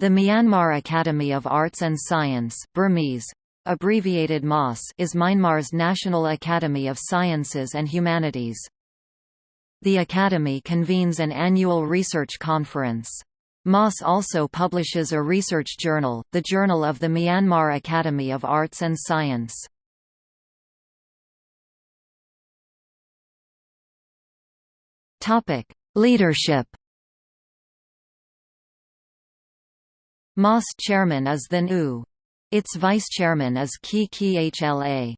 The Myanmar Academy of Arts and Science Burmese, abbreviated MAS is Myanmar's National Academy of Sciences and Humanities. The Academy convenes an annual research conference. MAS also publishes a research journal, the Journal of the Myanmar Academy of Arts and Science. Leadership MAS chairman is the NU. Its vice-chairman is Ki Khla.